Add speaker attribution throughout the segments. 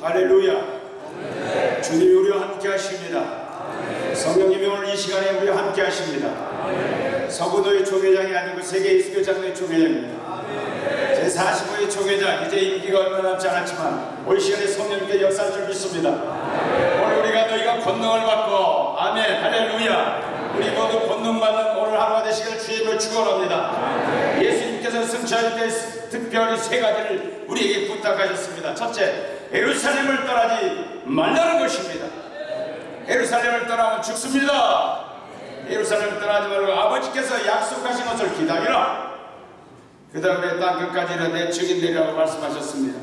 Speaker 1: 할렐루야. 주님이 우리와 함께 하십니다. 성령님이 오늘 이 시간에 우리와 함께 하십니다. 서구도의 총회장이 아니고 세계 이수교장로의 총회장입니다. 제45의 총회장, 이제 임기가 얼마 남지 않았지만 올 시간에 성령님께 역사할 줄 믿습니다. 오늘 우리가 너희가 권능을 받고 아멘 할렐루야 우리 모두 권능받는 오늘 하루가 되시길 주님을 축원합니다. 예수님께서 승천할 때 특별히 세 가지를 우리에게 부탁하셨습니다. 첫째, 예루살렘을 떠나지 말라는 것입니다. 예루살렘을 떠나면 죽습니다. 예루살렘을 떠나지 말고 아버지께서 약속하신 것을 기다리라. 그 다음에 땅 끝까지 내 증인되리라고 말씀하셨습니다.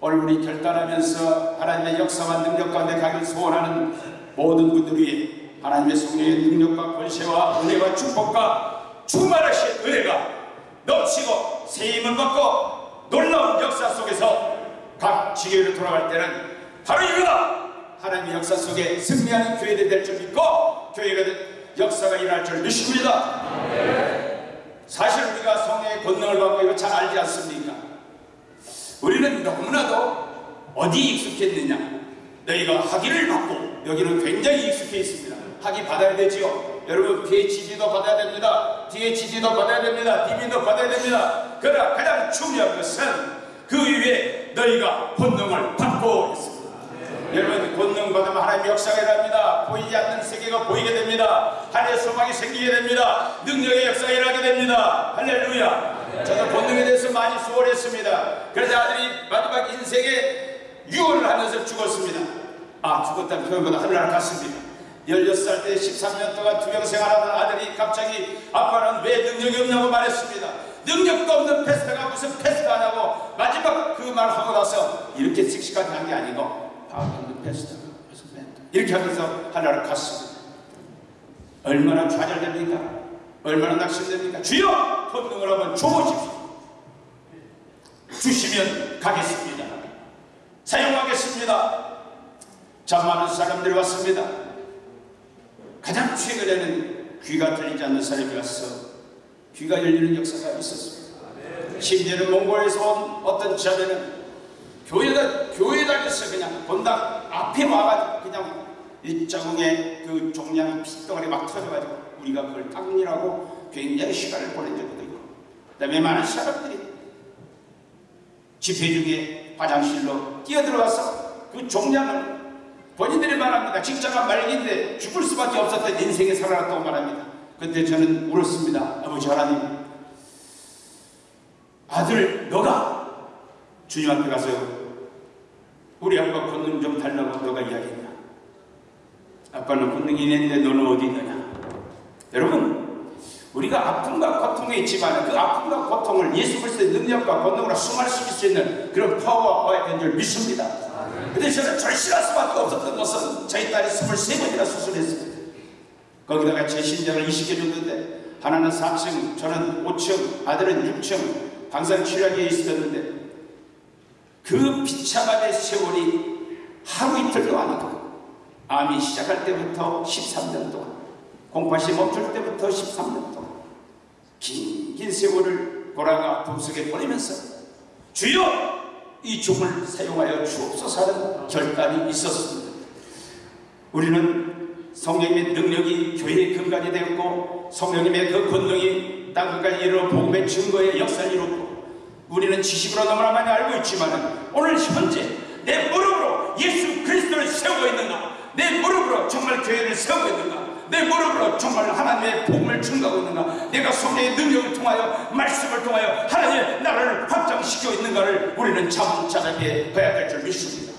Speaker 1: 오늘 우리 결단하면서 하나님의 역사와 능력 가운데 가길 소원하는 모든 분들이 하나님의 성령의 능력과 권세와 은혜와 축복과 충만하신 은혜가 넘치고 세임을 받고 놀라운 역사 속에서 각 지교회로 돌아갈 때는 바로 이거다! 하나님의 역사 속에 승리하는 교회가 될줄 믿고 교회가 역사가 일어날 줄 믿습니다. 사실 우리가 성령의 권능을 받고 이거 잘 알지 않습니까? 우리는 너무나도 어디 익숙했느냐? 너희가 학위를 받고 여기는 굉장히 익숙해 있습니다. 학위 받아야 되지요. 여러분 PhD도 받아야 됩니다. DHD도 받아야 됩니다. DB도 받아야 됩니다. 그러나 가장 중요한 것은 그 위에 너희가 권능을 받고 있습니다. 여러분 권능 받으면 하나님의 역사가 일어납니다. 보이지 않는 세계가 보이게 됩니다. 하늘의 소망이 생기게 됩니다. 능력의 역사가 일어나게 됩니다. 할렐루야. 저도 권능에 대해서 많이 수월했습니다. 그래서 아들이 마지막 인생에 유언을 하면서 죽었습니다. 아 죽었다는 표현보다 하늘나라 갔습니다. 16살 때 13년 동안 투병 생활하던 아들이 갑자기 아빠는 왜 능력이 없냐고 말했습니다. 능력도 없는 pastor가 무슨 pastor 하냐고 마지막 그 말 하고 나서 이렇게 씩씩하게 한 게 아니고 I'm a pastor, 이렇게 하면서 하나를 갔습니다. 얼마나 좌절됩니까? 얼마나 낙심됩니까? 주여! 권능을 한번 줘보십시오. 주시면 가겠습니다. 사용하겠습니다. 참 많은 사람들이 왔습니다. 가장 최근에는 귀가 들리지 않는 사람이 와서 귀가 열리는 역사가 있었습니다. 심지어는 몽골에서 온 어떤 자매는 교회다, 교회당에서 그냥 본당 앞에 와가지고 그냥 이 자궁에 그 종양 핏덩어리 막 터져가지고 우리가 그걸 닦느라고 굉장히 시간을 보낸 적도 있고 그 다음에 많은 사람들이 집회 중에 화장실로 뛰어들어와서 그 종양을 본인들이 말합니다. 직장가 말기인데 죽을 수밖에 없었던 인생에 살아났다고 말합니다. 그때 저는 울었습니다. 아버지 하나님 아들 너가 주님 앞에 가서 우리 아빠 권능 좀 달라고 너가 이야기했냐? 아빠는 권능이 있는데 너는 어디 있느냐? 여러분 우리가 아픔과 고통에 있지만 그 아픔과 고통을 예수 그리스도의 능력과 권능으로 승화시킬 수 있는 그런 파워가 되는 줄 믿습니다. 근데 저는 절실할 수밖에 없었던 것은 저희 딸이 23번이나 수술했습니다 거기다가 제 신장을 이식해 줬는데 하나는 3층 저는 5층 아들은 6층 방사능 치료하기에 있었는데 그 비참함의 세월이 하루 이틀도 아니고 암이 시작할 때부터 13년 동안 공파시 멈출 때부터 13년 동안 긴, 긴 세월을 보라가 품속에 보내면서 주여 이 종을 사용하여 주옵소서 하는 결단이 있었습니다. 우리는 성령님의 능력이 교회의 근간이 되었고 성령님의 그 권능이 땅끝까지 이르러 복음의 증거의 역사를 이뤘고 우리는 지식으로 너무나 많이 알고 있지만 오늘 현재 내 무릎으로 예수 그리스도를 세우고 있는가? 내 무릎으로 정말 교회를 세우고 있는가? 내 무릎으로 정말 하나님의 복음을 증가하고 있는가? 내가 성령의 능력을 통하여 말씀을 통하여 하나님의 나라를 확장시키고 있는가를 우리는 차분차분하게 봐야 될 줄 믿습니다.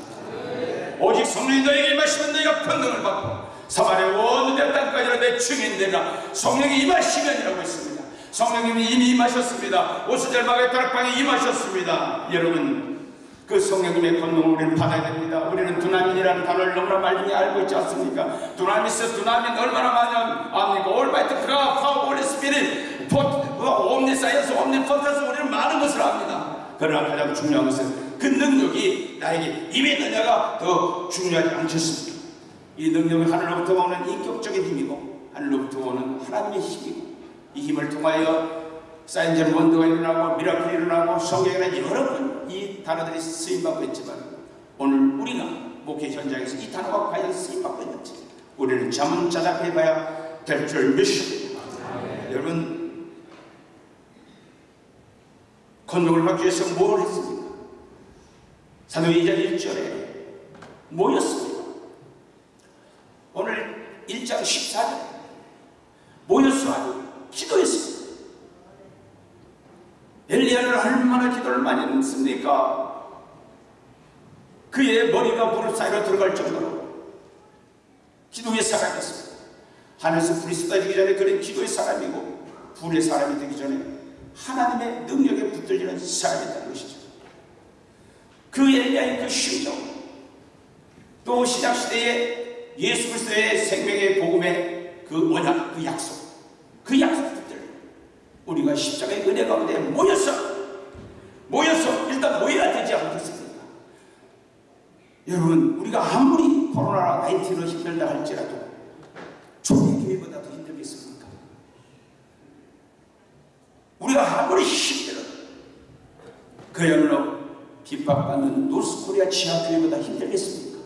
Speaker 1: 오직 성령이 너에게 임하시면 너희가 권능을 받고 사마리아 온 땅까지로 내 증인되라 성령이 임하시면이라고 했습니다 성령님이 이미 임하셨습니다. 오순절 마가의 다락방에 임하셨습니다. 여러분 그 성령님의 권능을 우리는 받아야 됩니다. 우리는 두나민이라는 단어를 너무나 많이 알고 있지 않습니까? 두나미스, 두나민 얼마나 많이 압니까? almighty God, power, Holy Spirit, omniscience, omnipotence 우리는 많은 것을 압니다. 그러나 가장 중요한 것은 그 능력이 나에게 임했느냐가 더 중요하지 않겠습니까? 이 능력은 하늘로부터 오는 인격적인 힘이고 하늘로부터 오는 하나님의 힘이고 이 힘을 통하여 사인전 원도가 일어나고 미라클이 일어나고 성경에는 여러 번 이 단어들이 쓰임받고 있지만 오늘 우리가 목회 현장에서 이 단어가 과연 쓰임받고 있는지 우리는 자문자답해 봐야 될 줄 믿습니다. 여러분 건너을 받기 위해서 뭘 했습니까? 사도행전 1절에 모였습니다. 오늘 1장 14절에 모였어 기도했습니다. 엘리야는 얼마나 했습니까? 그의 머리가 무릎 사이로 들어갈 정도로 기도의 사람이었습니다. 하늘에서 불이 쏟아지기 전에 그는 기도의 사람이고 불의 사람이 되기 전에 하나님의 능력에 붙들리는 사람이라는 것이죠. 그 엘리야의 그 심정 또 신약시대에 예수 그리스도의 생명의 복음의 그 언약, 그 약속 그 약속들 우리가 십자가의 은혜 가운데 모여서 모여서 일단 모여야 되지 않겠습니까? 여러분 우리가 아무리 코로나 19로 힘들다 할지라도 초대교회보다 더 힘들겠습니까? 우리가 아무리 힘들어 그야말로 핍박받는 노스코리아 지하교회보다 힘들겠습니까?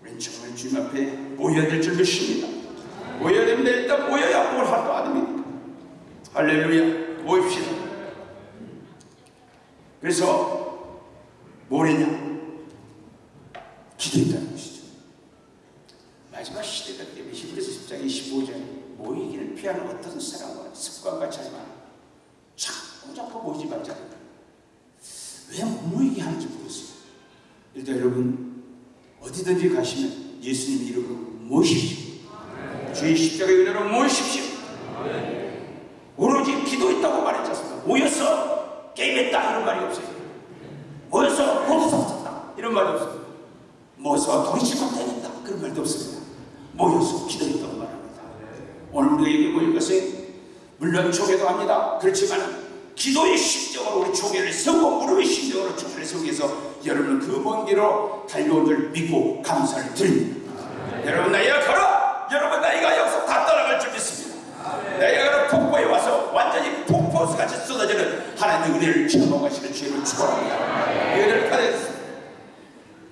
Speaker 1: 우리는 정말 주님 앞에 모여야 될 줄 믿습니다. 모여야 됩니다. 일단 모여야 뭘 할거 아닙니까? 할렐루야. 모입시다. 그래서 뭘 했냐? 기도했다는 것이죠. 마지막 시대가 되면 히브리서 10장 25절에 모이기를 피하는 어떤 사람과 습관과 자지만 자꾸 자꾸 모이지 말자. 왜못 모이게 하는지 모르겠어요. 일단 여러분 어디든지 가시면 예수님 이름으로 모이십시오. 주의 십자가의 은혜로 모이십시오. 오로지 기도했다고 말했지 않습니까? 모여서 게임했다 이런 말이 없어요. 모여서 쳤다 이런 말이 없어요. 모여서 도리치고 다녔다 그런 말도 없습니다. 모여서 기도했다고 말합니다. 오늘 우리가 여기 모인 것은 물론 초계도 합니다. 그렇지만 기도의 심정으로 우리 초계를 세우고 무릎의 심정으로 초계를 세우기 위해서 여러분 그 먼 길로 달려온 줄 믿고 감사를 드립니다. 여러분 나이가 걸어! 여러분 나이가 여기서 다 떠나갈 줄 믿습니다. 나이가 걸어 하나님의 은혜를 체험하시는 주님을 축원합니다. 은혜를 받았습니다.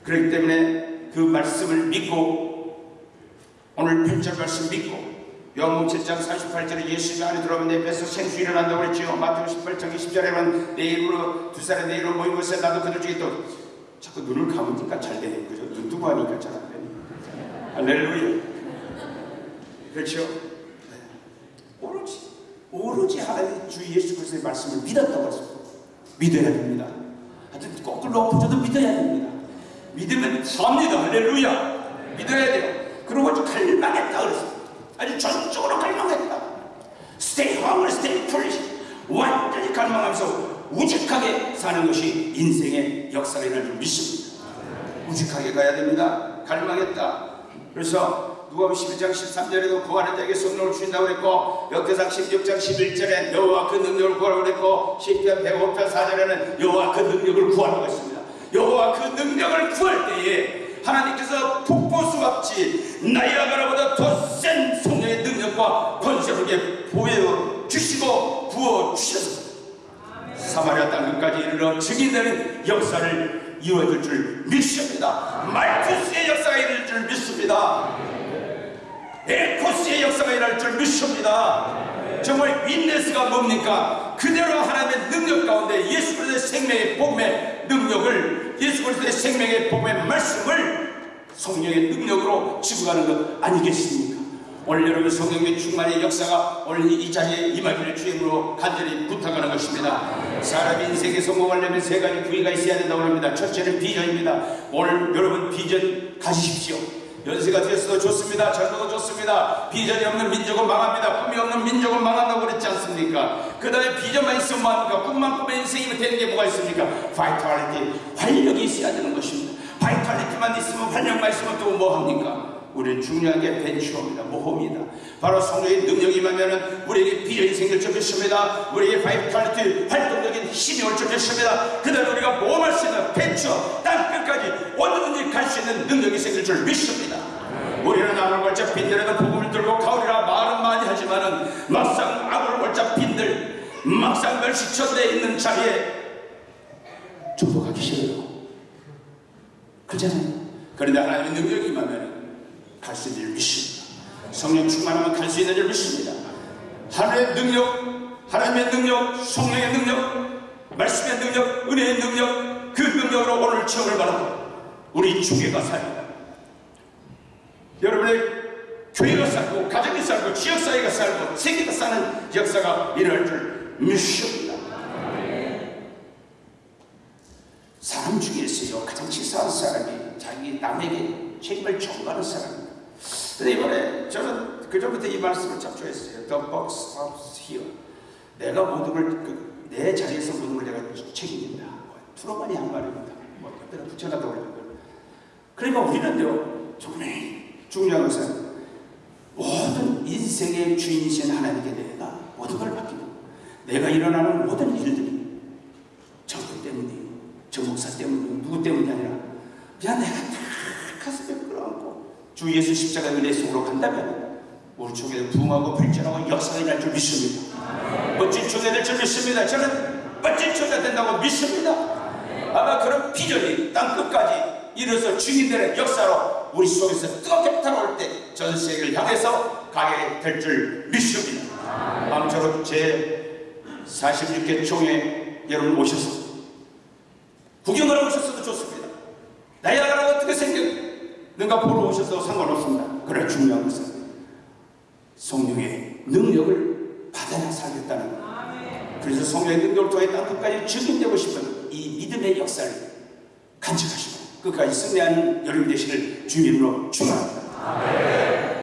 Speaker 1: 그렇기 때문에 그 말씀을 믿고 오늘 편절 말씀 믿고 요한복음 7장 48절에 예수가 안에 들어오면 내 뱃에서 생수 일어난다고 그랬지요. 마태복음 18장 20절에는 내 이름으로 두 사람 내 이름으로 모인 것에 나도 그들 중에 또 자꾸 눈을 감으니까 잘 되는 거죠. 눈 뜨고 하니까 잘 안 되네. 할렐루야. 그렇죠? 오로지 하나님 주 예수 그리스도의 말씀을 믿었다고 했습니다. 믿어야 됩니다. 하여튼 거꾸로 엎어져도 믿어야 됩니다. 믿으면 삽니다. 할렐루야. 믿어야 돼요. 그리고 아주 갈망했다 그랬어요. 아주 전적으로 갈망했다. stay hungry, stay foolish. 완전히 갈망하면서 우직하게 사는 것이 인생의 역사라는 줄 믿습니다. 우직하게 가야 됩니다. 갈망했다. 그래서 누가복음 11장 13절에도 구하는 자에게 성령을 주신다고 그랬고 역대상 16장 11절에 여호와 그 능력을 구하라고 그랬고 시편 105편 4절에는 여호와 그 능력을 구하라고 했습니다. 여호와 그 능력을 구할 때에 하나님께서 폭포수 같이 나이아가라보다 더 센 성령의 능력과 권세를 보여 주시고 부어 주셔서 사마리아 땅 끝까지 이르러 증인되는 역사를 이루어질 줄 믿습니다. 말투스의 역사가 이룰 줄 믿습니다. 에코스의 역사가 일어날 줄 믿습니다. 정말 윈네스가 뭡니까? 그대로 하나님의 능력 가운데 예수 그리스도의 생명의 복음의 능력을 예수 그리스도의 생명의 복음의 말씀을 성령의 능력으로 지고 가는 것 아니겠습니까? 오늘 여러분 성령의 충만의 역사가 오늘 이 자리에 임하기를 주임으로 간절히 부탁하는 것입니다. 사람 인생에 성공하려면 세 가지 부위가 있어야 된다고 합니다. 첫째는 비전입니다. 오늘 여러분 비전 가지십시오. 연세가 되었어도 좋습니다. 젊어도 좋습니다. 비전이 없는 민족은 망합니다. 꿈이 없는 민족은 망한다고 그랬지 않습니까? 그 다음에 비전만 있으면 뭐합니까? 꿈만 꾸면 인생이면 되는 게 뭐가 있습니까? vitality, 활력이 있어야 되는 것입니다. vitality만 있으면 활력만 있으면 또 뭐합니까? 우리는 중요한 게 벤처입니다. 모험이다. 바로 성령의 능력이 임하면 우리에게 비전이 생길 줄 믿습니다. 우리에게 vitality, 활동적인 힘이 올줄 믿습니다. 그 다음에 우리가 모험할 수 있는 벤처, 땅 끝까지 어디든지 갈 수 있는 능력이 생길 줄 믿습니다. 우리는 아골 골짝 빈들에도 복음을 들고 가오리라 말은 많이 하지만 은 막상 아골 골짝 빈들 막상 멸시천대에 있는 자리에 가기 싫어요. 그렇잖아요. 그런데 하나님의 능력이 임하면 갈 수 있는 줄 믿습니다. 성령 충만하면 갈 수 있는 줄 믿습니다. 하나님의 능력, 하나님의 능력, 성령의 능력, 말씀의 능력, 은혜의 능력, 그 능력으로 오늘 체험을 바라고 우리 주교가 살고 여러분의 교회가 살고 가정이 살고 지역사회가 살고 세계가 사는 역사가 일어날 줄 믿습니다. 사람 중에서요 가장 치사한 사람이 자기 남에게 책임을 전가하는 사람입니다. 근데 이번에 저는 그전부터 이 말씀을 참 좋아했어요. The book stops here. 내가 모든 걸, 그, 내 자리에서 모든 걸 내가 책임진다. 뭐, 트로만이 한 말입니다. 뭐, 옆에다 붙여놨다고 그러는 거예요. 그러니까 우리는요, 정말 중요한 것은 모든 인생의 주인이신 하나님께 내가 모든 걸 맡기고 내가 일어나는 모든 일들이 정권 때문이에요. 정 목사 때문이에요. 누구 때문이 아니라 그냥 내가 다 가슴에 주 예수 십자가 은혜 속으로 간다면 우리 쪽에 부흥하고 발전하고 역사가 일어날 줄 믿습니다. 멋진 초대 될줄 믿습니다. 저는 멋진 초대 된다고 믿습니다. 아마 그런 비전이 땅 끝까지 이뤄서 주인들의 역사로 우리 속에서 뜨겁게 타올 때 전 세계를 향해서 가게 될 줄 믿습니다. 아무쪼록 제 46개 총회 여러분 오셔서 구경을 오셨어도 좋습니다. 나야가라가 어떻게 생겼 는가 보러 오셔서 상관없습니다. 그러나 중요한 것은 성령의 능력을 받아야 살겠다는 것. 그래서 성령의 능력을 통해 땅 끝까지 증인되고 싶은 이 믿음의 역사를 간직하시고 끝까지 승리하는 여러분 되시길 주님으로 축원합니다.